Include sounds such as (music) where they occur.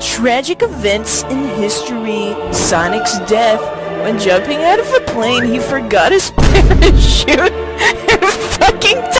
Tragic events in history. Sonic's death. When jumping out of a plane, he forgot his (laughs) parachute